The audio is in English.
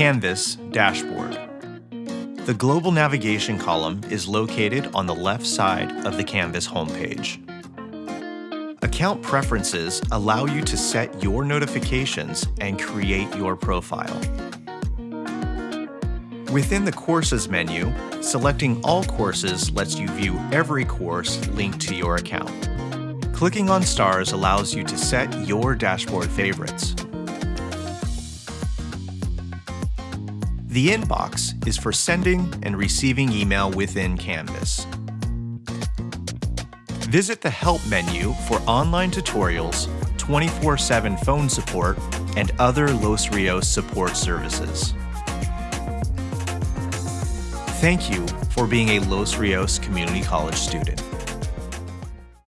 Canvas Dashboard. The global navigation column is located on the left side of the Canvas homepage. Account preferences allow you to set your notifications and create your profile. Within the Courses menu, selecting all courses lets you view every course linked to your account. Clicking on stars allows you to set your dashboard favorites. The inbox is for sending and receiving email within Canvas. Visit the Help menu for online tutorials, 24-7 phone support, and other Los Rios support services. Thank you for being a Los Rios Community College student.